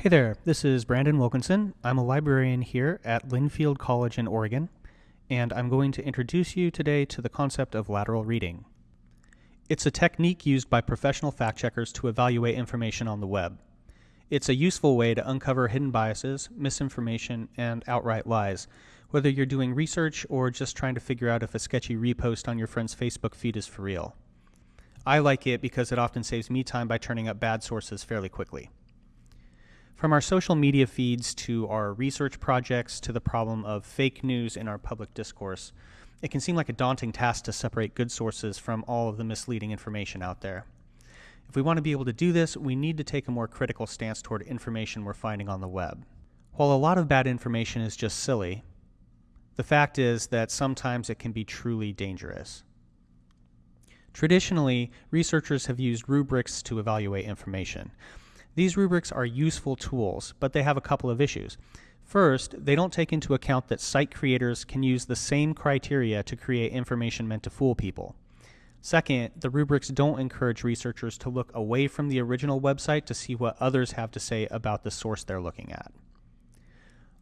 Hey there, this is Brandon Wilkinson. I'm a librarian here at Linfield College in Oregon, and I'm going to introduce you today to the concept of lateral reading. It's a technique used by professional fact checkers to evaluate information on the web. It's a useful way to uncover hidden biases, misinformation, and outright lies, whether you're doing research or just trying to figure out if a sketchy repost on your friend's Facebook feed is for real. I like it because it often saves me time by turning up bad sources fairly quickly. From our social media feeds to our research projects to the problem of fake news in our public discourse, it can seem like a daunting task to separate good sources from all of the misleading information out there. If we want to be able to do this, we need to take a more critical stance toward information we're finding on the web. While a lot of bad information is just silly, the fact is that sometimes it can be truly dangerous. Traditionally, researchers have used rubrics to evaluate information. These rubrics are useful tools, but they have a couple of issues. First, they don't take into account that site creators can use the same criteria to create information meant to fool people. Second, the rubrics don't encourage researchers to look away from the original website to see what others have to say about the source they're looking at.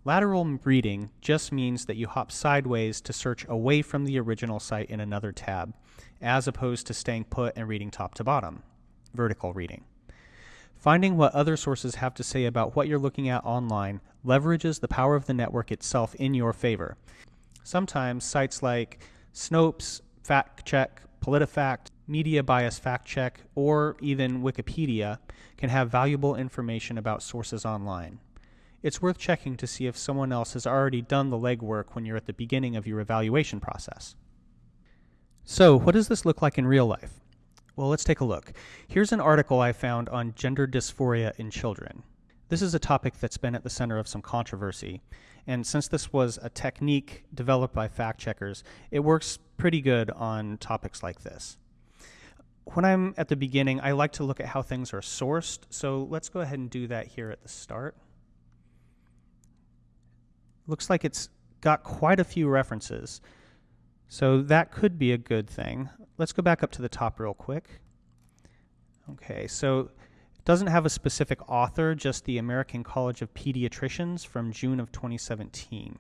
Lateral reading just means that you hop sideways to search away from the original site in another tab, as opposed to staying put and reading top to bottom, vertical reading. Finding what other sources have to say about what you're looking at online leverages the power of the network itself in your favor. Sometimes sites like Snopes, FactCheck, PolitiFact, Media Bias Fact Check, or even Wikipedia can have valuable information about sources online. It's worth checking to see if someone else has already done the legwork when you're at the beginning of your evaluation process. So, what does this look like in real life? Well, let's take a look. Here's an article I found on gender dysphoria in children. This is a topic that's been at the center of some controversy, and since this was a technique developed by fact checkers, it works pretty good on topics like this. When I'm at the beginning, I like to look at how things are sourced, so let's go ahead and do that here at the start. Looks like it's got quite a few references, so that could be a good thing. Let's go back up to the top real quick. Okay, so it doesn't have a specific author, just the American College of Pediatricians from June of 2017.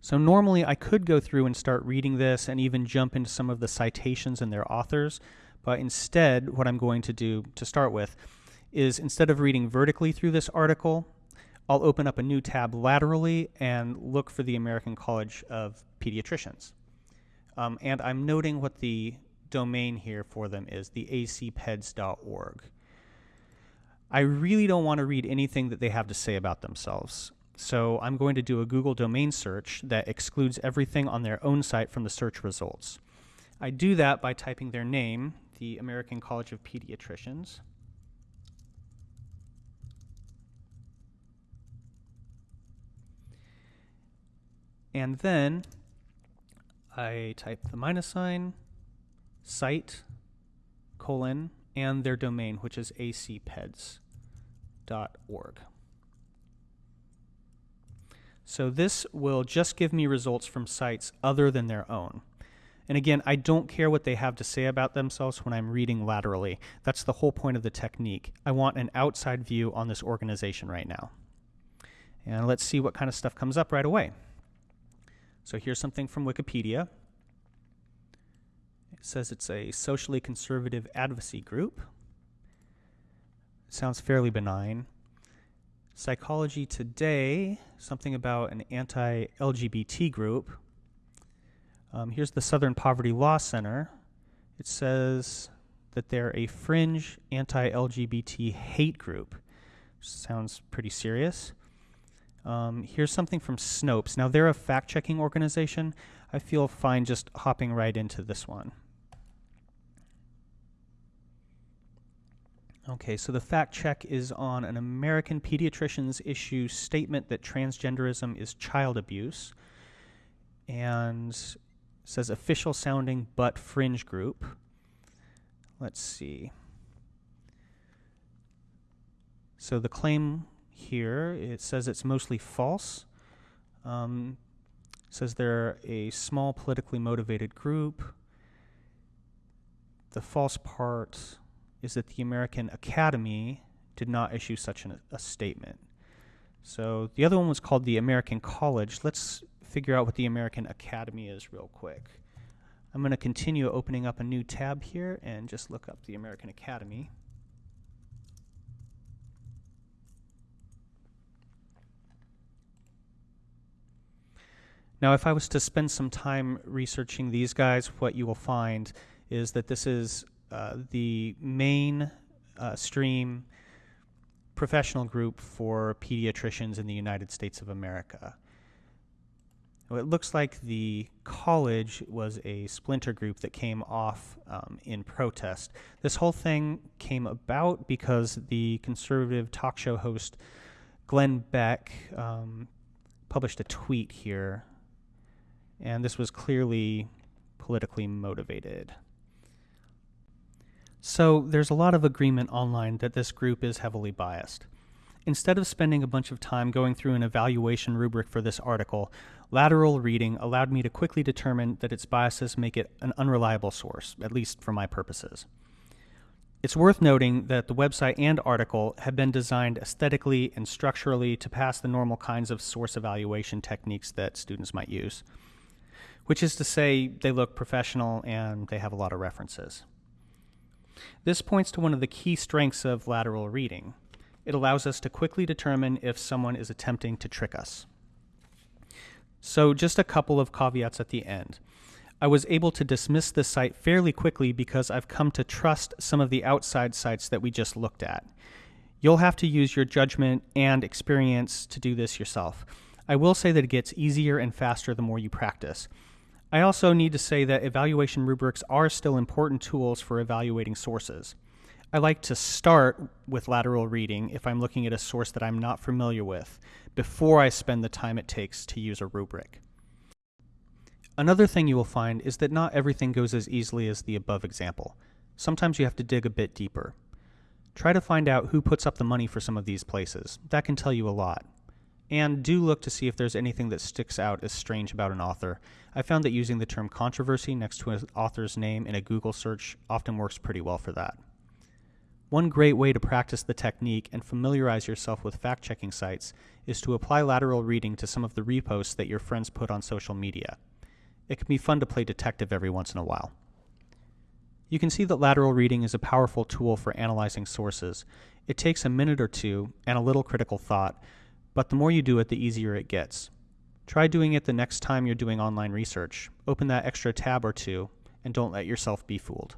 So normally I could go through and start reading this and even jump into some of the citations and their authors, but instead what I'm going to do to start with is instead of reading vertically through this article, I'll open up a new tab laterally and look for the American College of Pediatricians. Um, and I'm noting what the domain here for them is, the acpeds.org. I really don't want to read anything that they have to say about themselves. So I'm going to do a Google domain search that excludes everything on their own site from the search results. I do that by typing their name, the American College of Pediatricians. And then I type the minus sign, site, colon, and their domain, which is acpeds.org. So this will just give me results from sites other than their own. And again, I don't care what they have to say about themselves when I'm reading laterally. That's the whole point of the technique. I want an outside view on this organization right now. And let's see what kind of stuff comes up right away. So here's something from Wikipedia. It says it's a socially conservative advocacy group. Sounds fairly benign. Psychology Today, something about an anti LGBT group. Um, here's the Southern Poverty Law Center. It says that they're a fringe anti LGBT hate group. Sounds pretty serious. Um, here's something from Snopes. Now, they're a fact checking organization. I feel fine just hopping right into this one. Okay, so the fact check is on an American pediatrician's issue statement that transgenderism is child abuse and says official sounding but fringe group. Let's see. So the claim here. It says it's mostly false. Um, says they're a small politically motivated group. The false part is that the American Academy did not issue such an, a statement. So the other one was called the American College. Let's figure out what the American Academy is real quick. I'm going to continue opening up a new tab here and just look up the American Academy. Now, if I was to spend some time researching these guys, what you will find is that this is uh, the main uh, stream professional group for pediatricians in the United States of America. It looks like the college was a splinter group that came off um, in protest. This whole thing came about because the conservative talk show host Glenn Beck um, published a tweet here, and this was clearly politically motivated. So there's a lot of agreement online that this group is heavily biased. Instead of spending a bunch of time going through an evaluation rubric for this article, lateral reading allowed me to quickly determine that its biases make it an unreliable source, at least for my purposes. It's worth noting that the website and article have been designed aesthetically and structurally to pass the normal kinds of source evaluation techniques that students might use, which is to say they look professional and they have a lot of references. This points to one of the key strengths of lateral reading. It allows us to quickly determine if someone is attempting to trick us. So just a couple of caveats at the end. I was able to dismiss this site fairly quickly because I've come to trust some of the outside sites that we just looked at. You'll have to use your judgment and experience to do this yourself. I will say that it gets easier and faster the more you practice. I also need to say that evaluation rubrics are still important tools for evaluating sources. I like to start with lateral reading if I'm looking at a source that I'm not familiar with before I spend the time it takes to use a rubric. Another thing you will find is that not everything goes as easily as the above example. Sometimes you have to dig a bit deeper. Try to find out who puts up the money for some of these places. That can tell you a lot. And do look to see if there's anything that sticks out as strange about an author. I found that using the term controversy next to an author's name in a Google search often works pretty well for that. One great way to practice the technique and familiarize yourself with fact checking sites is to apply lateral reading to some of the reposts that your friends put on social media. It can be fun to play detective every once in a while. You can see that lateral reading is a powerful tool for analyzing sources. It takes a minute or two and a little critical thought, but the more you do it, the easier it gets. Try doing it the next time you're doing online research. Open that extra tab or two, and don't let yourself be fooled.